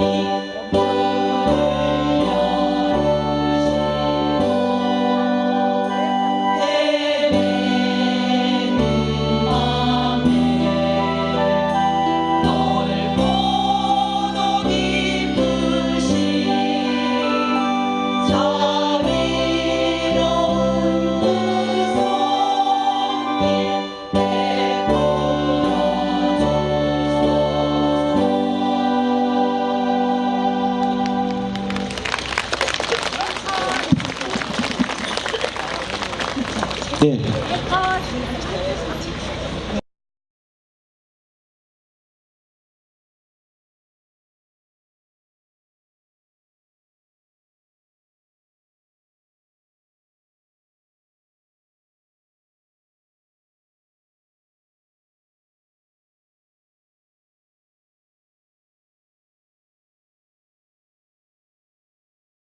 Bye. 예. 지금